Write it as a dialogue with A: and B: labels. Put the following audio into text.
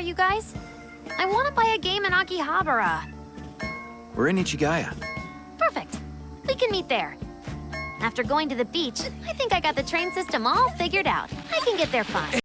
A: are you guys? I want to play a game in Akihabara.
B: We're in Ichigaya.
A: Perfect. We can meet there. After going to the beach, I think I got the train system all figured out. I can get there fine.